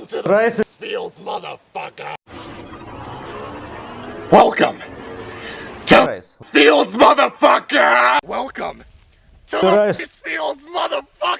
Welcome to the Rice Fields, motherfucker. Welcome to Rice. Fields, motherfucker. Welcome to Rice. Fields, motherfucker.